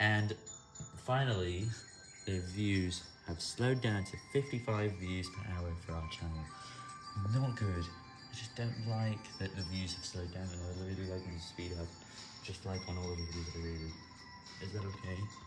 And finally, the views have slowed down to 55 views per hour for our channel. Not good. I just don't like that the views have slowed down and I really like them to speed up, just like on all of the videos that I really. Is that okay?